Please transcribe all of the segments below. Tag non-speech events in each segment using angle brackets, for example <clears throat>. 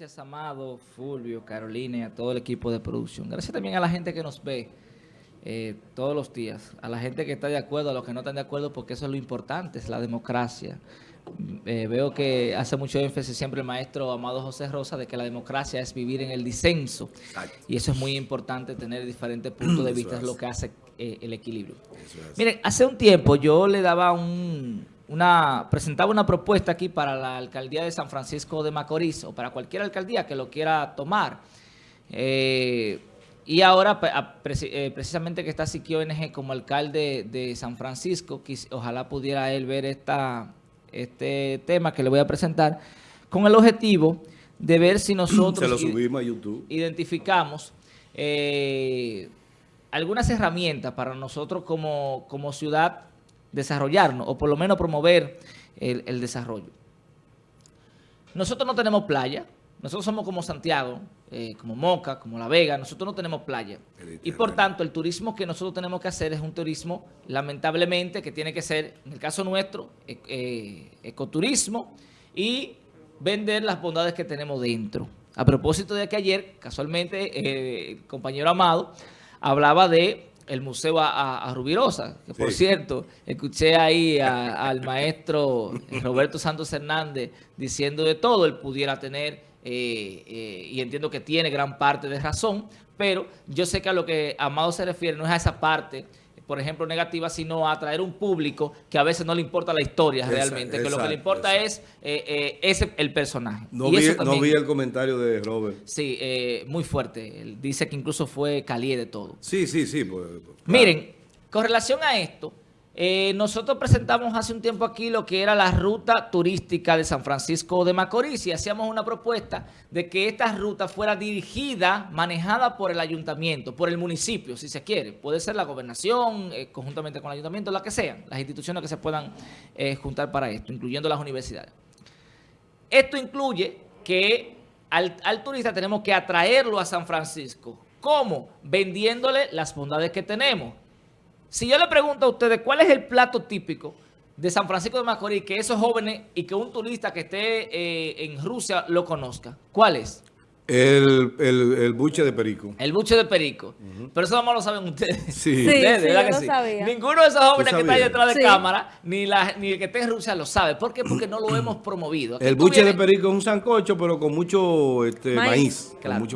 Gracias, Amado, Fulvio, Carolina y a todo el equipo de producción. Gracias también a la gente que nos ve eh, todos los días, a la gente que está de acuerdo, a los que no están de acuerdo, porque eso es lo importante, es la democracia. Eh, veo que hace mucho énfasis siempre el maestro Amado José Rosa de que la democracia es vivir en el disenso. Y eso es muy importante, tener diferentes puntos de vista, es lo que hace eh, el equilibrio. Miren, hace un tiempo yo le daba un, una, presentaba una propuesta aquí para la alcaldía de San Francisco de Macorís o para cualquier alcaldía que lo quiera tomar. Eh, y ahora, eh, precisamente que está Siquio ONG como alcalde de San Francisco, ojalá pudiera él ver esta, este tema que le voy a presentar, con el objetivo de ver si <clears throat> nosotros identificamos eh, algunas herramientas para nosotros como, como ciudad desarrollarnos o por lo menos promover el, desarrollo. Nosotros no tenemos playa, nosotros somos como Santiago, eh, como Moca, como La Vega, nosotros no tenemos playa. Y por tanto, el turismo que nosotros tenemos que hacer es un turismo, lamentablemente, que tiene que ser, en el caso nuestro, e, eh, ecoturismo y vender las bondades que tenemos dentro. A propósito de que ayer, casualmente, eh, el compañero Amado hablaba de el museo a, Rubirosa, que por cierto, escuché ahí al maestro Roberto Santos Hernández diciendo de todo, él pudiera tener, eh, eh, y entiendo que tiene gran parte de razón, pero yo sé que a lo que Amado se refiere no es a esa parte por ejemplo, negativa, sino a atraer un público que a veces no le importa la historia realmente, que lo que le importa es eh, eh el personaje. No, vi, no, vi, el comentario de Robert. Sí, eh, muy fuerte. Él dice que incluso fue caliente de todo. Sí, sí, sí. Pues, pues, Miren, con relación a esto, eh, nosotros presentamos hace un tiempo aquí lo que era la ruta turística de San Francisco de Macorís y hacíamos una propuesta de que esta ruta fuera dirigida, manejada por el ayuntamiento, por el municipio, si se quiere. Puede ser la gobernación, eh, conjuntamente con el ayuntamiento, la que sean, las instituciones que se puedan eh, juntar para esto, incluyendo las universidades. Esto incluye que al, al turista tenemos que atraerlo a San Francisco. ¿Cómo? Vendiéndole las bondades que tenemos si yo le pregunto a ustedes cuál es el plato típico de San Francisco de Macorís, que esos jóvenes y que un turista que esté eh, en Rusia lo conozca, ¿cuál es? El, el, buche de perico. El buche de perico. Pero eso no lo saben ustedes. Sí, <laughs> ustedes, ¿verdad que sí? Ninguno de esos jóvenes que está ahí detrás de cámara, ni, la, ni el que esté en Rusia lo sabe. ¿Por qué? Porque no lo hemos promovido. el buche de perico es un sancocho, pero con mucho este, maíz.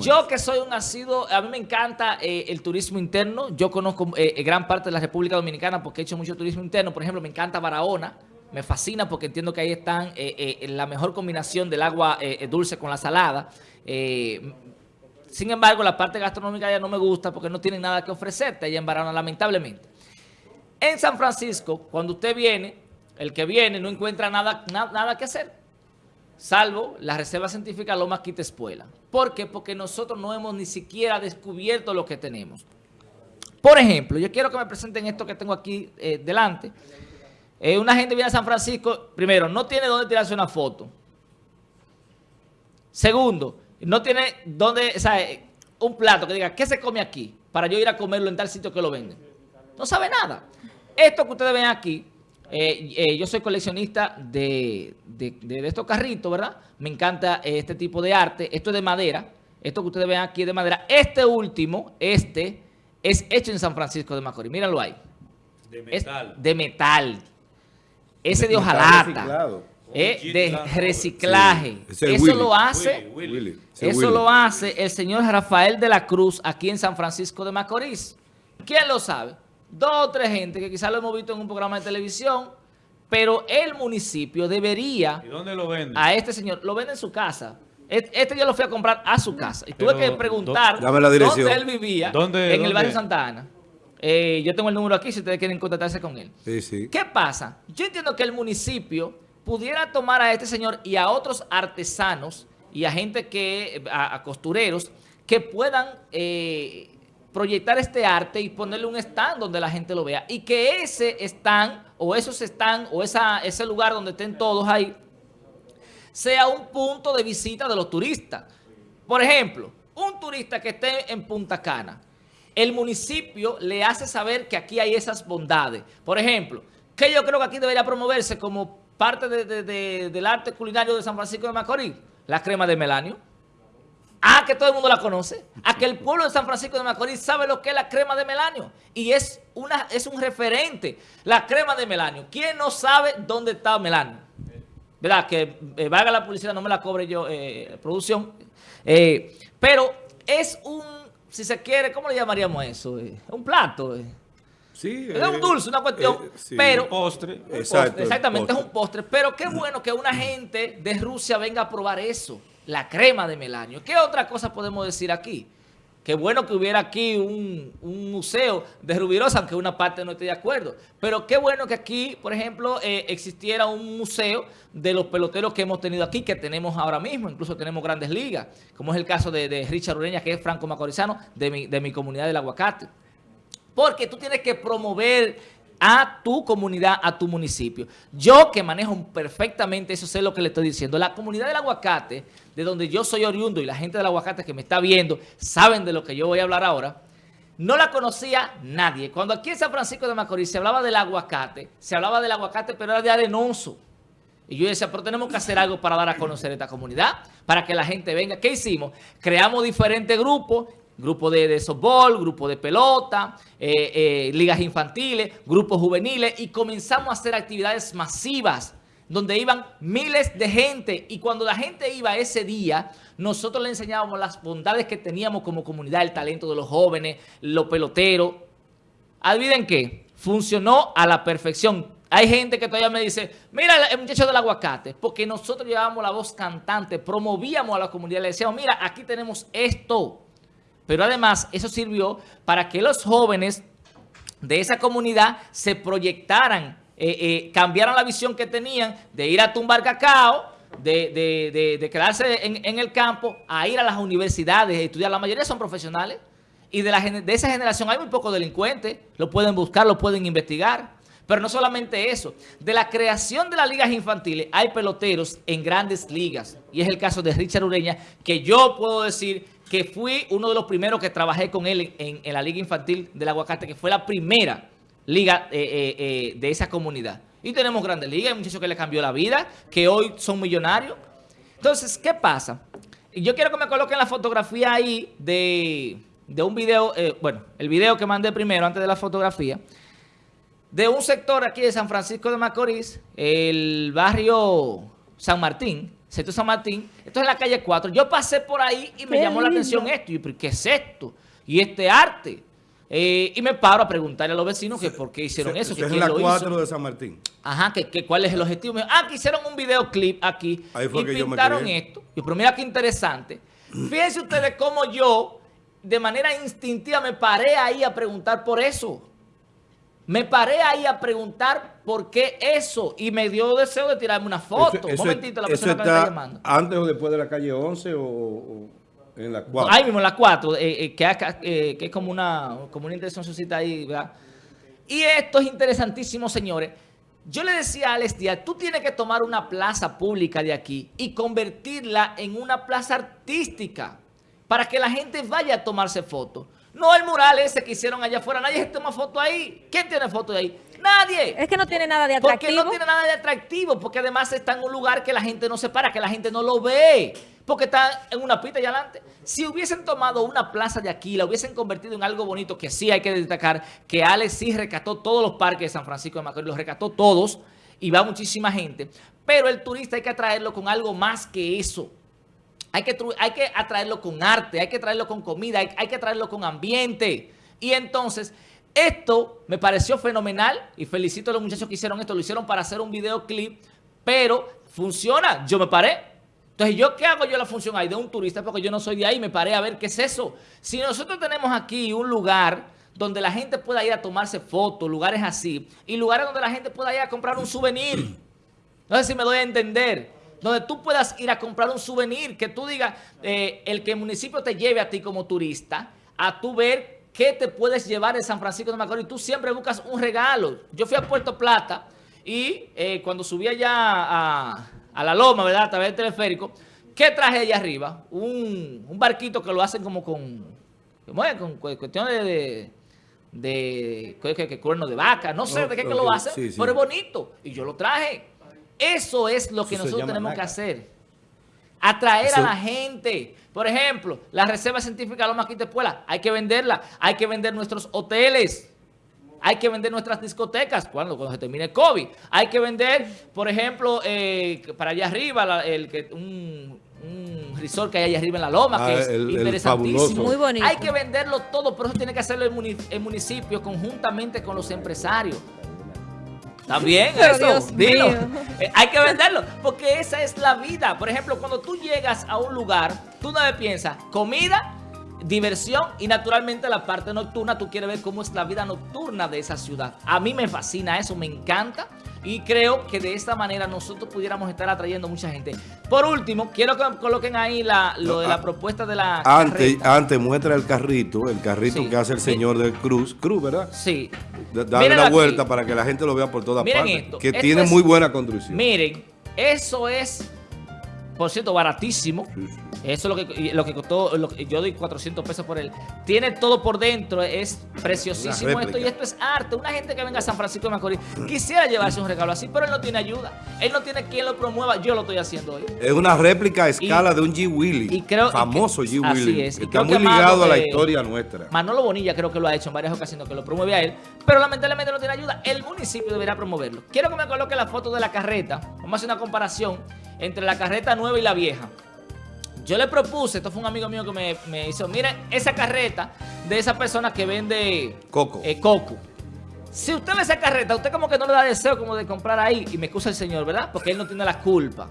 Yo que soy un nacido, a mí me encanta eh, el turismo interno. Yo conozco eh, gran parte de la República Dominicana porque he hecho mucho turismo interno. Por ejemplo, me encanta Barahona. Me fascina porque entiendo que ahí están eh, la mejor combinación del agua dulce con la salada. Eh, sin embargo, la parte gastronómica ya no me gusta porque no tienen nada que ofrecerte allá en Barahona, lamentablemente. En San Francisco, cuando usted viene, el que viene no encuentra nada, nada que hacer, salvo la Reserva Científica Lomas Quitespuela. ¿Por qué? Porque nosotros no hemos ni siquiera descubierto lo que tenemos. Por ejemplo, yo quiero que me presenten esto que tengo aquí eh, delante. Eh, una gente viene a San Francisco, primero, no tiene dónde tirarse una foto. Segundo, no tiene donde, o sea, un plato que diga, ¿qué se come aquí? Para yo ir a comerlo en tal sitio que lo venden. No sabe nada. Esto que ustedes ven aquí, eh, eh, yo soy coleccionista de, estos carritos, ¿verdad? Me encanta este tipo de arte. Esto es de madera. Esto que ustedes ven aquí es de madera. Este último, este, es hecho en San Francisco de Macorís. Mírenlo ahí. De metal. de metal. Ese de hojalata. Eh, de reciclaje. Eso lo hace eso lo hace el señor Rafael de la Cruz aquí en San Francisco de Macorís. ¿Quién lo sabe? Dos o tres gente que quizás lo hemos visto en un programa de televisión, pero el municipio debería... ¿Y dónde lo vende? A este señor, lo vende en su casa. Este yo lo fui a comprar a su casa. Y tuve que preguntar dónde él vivía, en el barrio Santa Ana. Eh, yo tengo el número aquí si ustedes quieren contactarse con él. ¿Qué pasa? Yo entiendo que el municipio pudiera tomar a este señor y a otros artesanos y a gente que, a, costureros, que puedan eh, proyectar este arte y ponerle un stand donde la gente lo vea. Y que ese stand, o esos stand, o esa, ese lugar donde estén todos ahí, sea un punto de visita de los turistas. Por ejemplo, un turista que esté en Punta Cana, el municipio le hace saber que aquí hay esas bondades. Por ejemplo, que yo creo que aquí debería promoverse como parte del arte culinario de San Francisco de Macorís, la crema de melanio. Ah, que todo el mundo la conoce. A que el pueblo de San Francisco de Macorís sabe lo que es la crema de melanio. Y es, una, es un referente. La crema de melanio. ¿Quién no sabe dónde está melanio? ¿Verdad? Que eh, la publicidad, no me la cobre yo, eh, producción. Eh, pero es un, si se quiere, ¿cómo le llamaríamos eso? Eh, un plato. eh. Sí, Es un eh, dulce, una cuestión, eh, sí. pero... postre. Un Exacto, postre, exactamente, postre. es un postre. Pero qué bueno que una gente de Rusia venga a probar eso, la crema de melanio. ¿Qué otra cosa podemos decir aquí? Qué bueno que hubiera aquí un, un museo de Rubirosa, aunque una parte no esté de acuerdo. Pero qué bueno que aquí, por ejemplo, eh, existiera un museo de los peloteros que hemos tenido aquí, que tenemos ahora mismo. Incluso tenemos grandes ligas, como es el caso de, Richard Ureña, que es franco macorizano, de mi, de mi comunidad del aguacate. Porque tú tienes que promover a tu comunidad, a tu municipio. Yo que manejo perfectamente eso, sé lo que le estoy diciendo. La comunidad del aguacate, de donde yo soy oriundo y la gente del aguacate que me está viendo, saben de lo que yo voy a hablar ahora, no la conocía nadie. Cuando aquí en San Francisco de Macorís se hablaba del aguacate, se hablaba del aguacate, pero era de arenoso. Y yo decía, pero tenemos que hacer algo para dar a conocer esta comunidad, para que la gente venga. ¿Qué hicimos? Creamos diferentes grupos, grupo de, de softball, grupo de pelota, eh, eh, ligas infantiles, grupos juveniles, y comenzamos a hacer actividades masivas, donde iban miles de gente. Y cuando la gente iba ese día, nosotros le enseñábamos las bondades que teníamos como comunidad, el talento de los jóvenes, los peloteros. Adivinen qué, funcionó a la perfección. Hay gente que todavía me dice, mira el muchacho del aguacate, porque nosotros llevábamos la voz cantante, promovíamos a la comunidad, le decíamos, mira, aquí tenemos esto. Pero además eso sirvió para que los jóvenes de esa comunidad se proyectaran, eh, eh, cambiaran la visión que tenían de ir a tumbar cacao, de, de- de- de quedarse en, el campo, a ir a las universidades, a estudiar. La mayoría son profesionales. Y de, la, de esa generación hay muy pocos delincuentes. Lo pueden buscar, lo pueden investigar. Pero no solamente eso. De la creación de las ligas infantiles hay peloteros en grandes ligas. Y es el caso de Richard Ureña, que yo puedo decir que fui uno de los primeros que trabajé con él en la liga infantil del aguacate, que fue la primera liga eh, eh, eh, de esa comunidad. Y tenemos grandes ligas, hay muchachos que le cambió la vida, que hoy son millonarios. Entonces, ¿qué pasa? Yo quiero que me coloquen la fotografía ahí de, de un video, eh, bueno, el video que mandé primero antes de la fotografía, de un sector aquí de San Francisco de Macorís, el barrio San Martín, sector San Martín, esto es la calle 4. Yo pasé por ahí y me Qué llamó la atención esto. Y yo, ¿pero qué es esto? Y este arte. Eh, y me paro a preguntarle a los vecinos que por qué hicieron eso, que es quién la lo 4 hizo. de San Martín. Ajá, que, que cuál es el objetivo. Ah, que hicieron un videoclip aquí Ahí fue y que yo me pintaron esto. Y pero mira qué interesante. Fíjense ustedes cómo yo, de manera instintiva, me paré ahí a preguntar por eso. Me paré ahí a preguntar por qué eso. Y me dio deseo de tirarme una foto. Eso- Un momentito, la persona que me está está llamando. antes o después de la calle 11 o, o en la 4. Ahí mismo en la 4, eh, eh, que, eh, que es como una, como una intención ahí, ¿verdad? Y esto es interesantísimo, señores. Yo le decía a Alex Díaz, tú tienes que tomar una plaza pública de aquí y convertirla en una plaza artística para que la gente vaya a tomarse fotos. No el mural ese que hicieron allá afuera, nadie se toma foto ahí. ¿Quién tiene foto de ahí? Nadie. Es que no tiene nada de Porque atractivo. no tiene nada de atractivo, porque además está en un lugar que la gente no se para, que la gente no lo ve, porque está en una pista allá adelante. Si hubiesen tomado una plaza de aquí, la hubiesen convertido en algo bonito, que sí hay que destacar, que Alex sí rescató todos los parques de San Francisco de Macorís, los rescató todos, y va muchísima gente, pero el turista hay que atraerlo con algo más que eso. Hay que, hay que atraerlo con arte, hay que traerlo con comida, hay, hay que traerlo con ambiente. Y entonces, esto me pareció fenomenal y felicito a los muchachos que hicieron esto. Lo hicieron para hacer un videoclip, pero funciona. Yo me paré. Entonces, ¿yo qué hago yo la función ahí de un turista? Porque yo no soy de ahí, me paré a ver qué es eso. Si nosotros tenemos aquí un lugar donde la gente pueda ir a tomarse fotos, lugares así, y lugares donde la gente pueda ir a comprar un souvenir. No sé si me doy a entender. Donde tú puedas ir a comprar un souvenir, que tú digas, eh, el que el municipio te lleve a ti como turista, a tú ver qué te puedes llevar de San Francisco de Macorís. Tú siempre buscas un regalo. Yo fui a Puerto Plata y eh, cuando subí allá a, a la loma, ¿verdad? A través del teleférico, ¿qué traje allá arriba? Un, un barquito que lo hacen como con, ¿cómo es? con cu- cuestión de... de de que, que- que cuerno de vaca, no sé Oh, de qué que ok, lo hacen, sí, sí. pero es bonito. Y yo lo traje. Eso es lo que Eso nosotros tenemos que hacer. Atraer a la gente. Por ejemplo, la Reserva Científica Loma Quitepuela, hay que venderla. Hay que vender nuestros hoteles. Hay que vender nuestras discotecas cuando, cuando se termine el COVID. Hay que vender, por ejemplo, eh, para allá arriba, el, que un, un resort que hay allá arriba en la loma, que ah, es interesantísimo. Muy bonito. Hay que venderlo todo, pero eso tiene que hacerlo el municipio conjuntamente con los empresarios. También eso, dilo. Eh, hay que venderlo, porque esa es la vida. Por ejemplo, cuando tú llegas a un lugar, tú no piensas comida, diversión y naturalmente la parte nocturna, tú quieres ver cómo es la vida nocturna de esa ciudad. A mí me fascina eso, me encanta. Y creo que de esta manera nosotros pudiéramos estar atrayendo mucha gente. Por último, quiero que coloquen ahí la, lo de la ah, propuesta de la Antes, antes muestra el carrito, el carrito que hace el señor de Cruz. Cruz, ¿verdad? Sí. Dale la vuelta para que la gente lo vea por todas partes. Que tiene muy buena construcción. Miren, eso es por cierto, baratísimo. Eso es lo que, lo que costó, yo doy 400 pesos por él. Tiene todo por dentro, es preciosísimo esto y esto es arte. Una gente que venga a San Francisco de Macorís quisiera llevarse un regalo así, pero él no tiene ayuda. Él no tiene quien lo promueva, yo lo estoy haciendo hoy. Es una réplica a escala de un G. Willy, famoso G. Willy. Está muy ligado a la historia nuestra. Manolo Bonilla creo que lo ha hecho en varias ocasiones, que lo promueve a él, pero lamentablemente no tiene ayuda. El municipio deberá promoverlo. Quiero que me coloque la foto de la carreta. Vamos a hacer una comparación entre la carreta nueva y la vieja. Yo le propuse, esto fue un amigo mío que me, hizo, miren esa carreta de esa persona que vende coco. Eh, coco. Si usted ve esa carreta, usted como que no le da deseo como de comprar ahí, y me excusa el señor, ¿verdad? Porque él no tiene la culpa.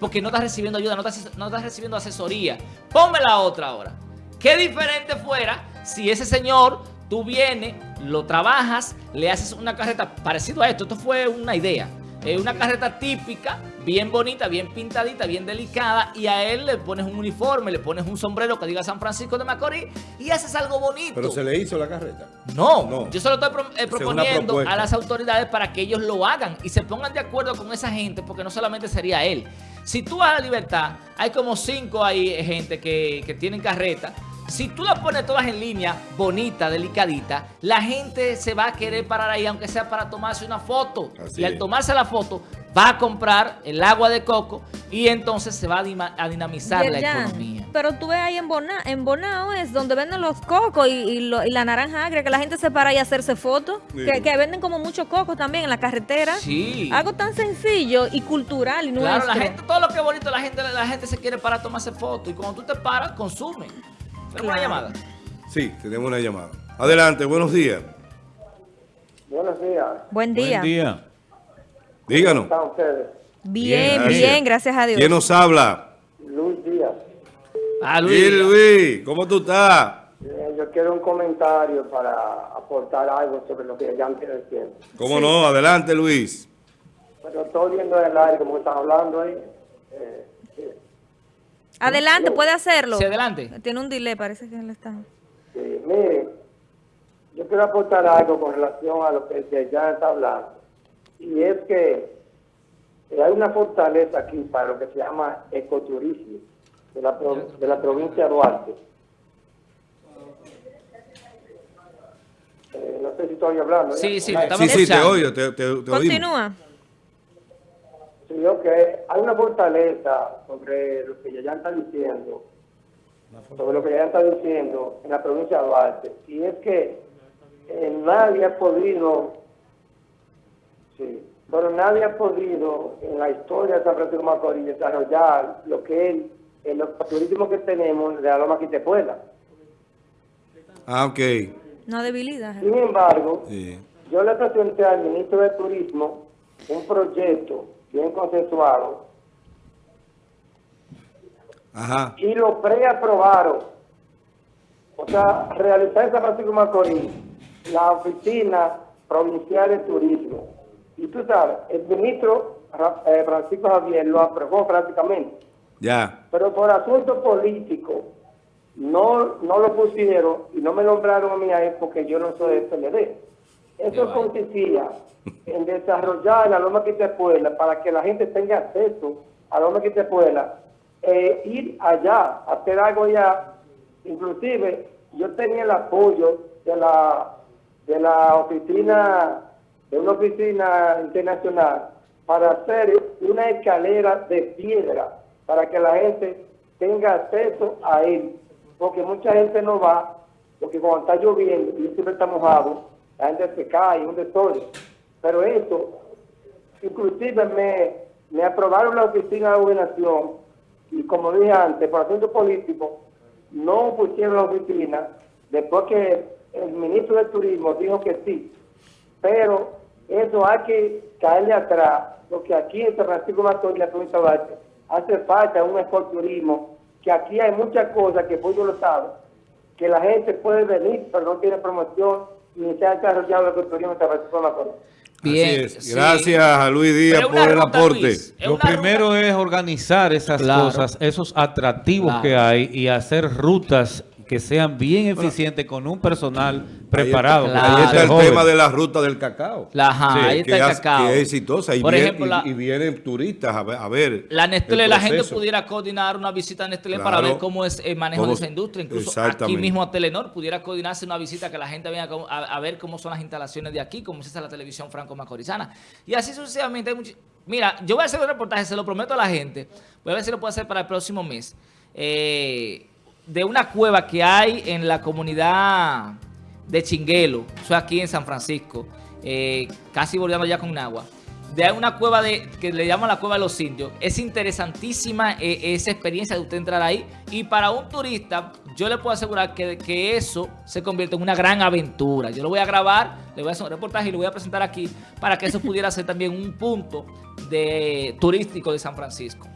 Porque no está recibiendo ayuda, no está, no está recibiendo asesoría. Ponme la otra ahora. Qué diferente fuera si ese señor, tú vienes, lo trabajas, le haces una carreta parecido a esto. Esto fue una idea. Es una carreta típica, bien bonita, bien pintadita, bien delicada, y a él le pones un uniforme, le pones un sombrero que diga San Francisco de Macorís, y haces algo bonito. ¿Pero se le hizo la carreta? No, yo solo estoy eh, proponiendo a las autoridades para que ellos lo hagan y se pongan de acuerdo con esa gente, porque no solamente sería él. Si tú vas a la libertad, hay como cinco ahí eh, gente que, que tienen carreta, si tú la pones todas en línea, bonita, delicadita, la gente se va a querer parar ahí, aunque sea para tomarse una foto. y al tomarse la foto, va a comprar el agua de coco y entonces se va a, dinamizar la economía. Pero tú ves ahí en, Bonao, es donde venden los cocos y, la naranja agria, que la gente se para ahí a hacerse fotos, que, venden como muchos cocos también en la carretera. Sí. Algo tan sencillo y cultural y Claro, la gente, todo lo que es bonito, la gente, la gente se quiere parar a tomarse fotos y cuando tú te paras, consume. ¿Tenemos una llamada? Sí, tenemos una llamada. Adelante, buenos días. Buenos días. Buen día. Buen día. Díganos. ¿Cómo están ustedes? Bien, bien, gracias. a Dios. ¿Quién nos habla? Luis Díaz. Ah, Luis. Luis, ¿cómo tú estás? yo quiero un comentario para aportar algo sobre lo que ya han diciendo. ¿Cómo no? Adelante, Luis. Bueno, estoy viendo el aire como están hablando ahí. Eh, Adelante, puede hacerlo. Sí, adelante. Tiene un delay, parece que él está. Sí, mire, yo quiero aportar algo con relación a lo que ya está hablando. Y es que hay una fortaleza aquí para lo que se llama ecoturismo de la, de la provincia de Duarte. Eh, no sé si estoy hablando. Sí, sí, sí, sí, te oigo, te, te, te Continúa. Sí, ok. Hay una fortaleza sobre lo que ya está diciendo, sobre lo que ya está diciendo en la provincia de Duarte, y es que eh, nadie ha podido, sí, pero nadie ha podido en la historia de San Francisco de Macorís desarrollar lo que es el turismo que tenemos de la Loma Quitepuela. Ah, ok. No debilidad. Sin embargo, yo le presenté al ministro de Turismo un proyecto bien consensuado. Ajá. Y lo preaprobaron. O sea, realizar en San Francisco Macorís la oficina provincial de turismo. Y tú sabes, el ministro eh, Francisco Javier lo aprobó prácticamente. Ya. Pero por asunto político no, no lo pusieron y no me nombraron a mí ahí porque yo no soy del PLD. Eso consistía <laughs> en desarrollar la Loma Quitepuela para que la gente tenga acceso a la Loma Quitepuela, e ir allá, hacer algo allá. Inclusive, yo tenía el apoyo de la, de la oficina, de una oficina internacional, para hacer una escalera de piedra para que la gente tenga acceso a él, porque mucha gente no va, porque cuando está lloviendo y siempre está mojado, la gente se cae, un desorden. Pero esto, inclusive me, me aprobaron la oficina de gobernación y como dije antes, por asunto político, no pusieron la oficina después que el ministro de Turismo dijo que sí. Pero eso hay que caerle atrás, porque aquí en San Francisco Macorís, la provincia de hace falta un turismo, que aquí hay muchas cosas que pues yo lo sabe, que la gente puede venir, pero no tiene promoción, ni se ha desarrollado el turismo en San Francisco Macorís. Bien, Gracias a Luis Díaz por el aporte. Lo primero es organizar esas cosas, esos atractivos que hay y hacer rutas que sean bien eficientes con un personal preparado. Ahí está, el tema de la ruta del cacao. La, ahí está el cacao. Que es exitosa. Y, Por ejemplo, y, vienen turistas a ver. la Nestlé, la gente pudiera coordinar una visita a Nestlé para ver cómo es el manejo de esa industria. Incluso aquí mismo a Telenor pudiera coordinarse una visita que la gente venga a, ver cómo son las instalaciones de aquí, cómo es la televisión franco-macorizana. Y así sucesivamente. Mira, yo voy a hacer un reportaje, se lo prometo a la gente. Voy a ver si lo puedo hacer para el próximo mes. Eh de una cueva que hay en la comunidad de Chinguelo, eso aquí en San Francisco, eh, casi volviendo ya con agua. De una cueva de que le llaman la cueva de los indios. Es interesantísima eh, esa experiencia de usted entrar ahí. Y para un turista, yo le puedo asegurar que, que eso se convierte en una gran aventura. Yo lo voy a grabar, le voy a hacer un reportaje y lo voy a presentar aquí para que eso pudiera ser también un punto de turístico de San Francisco.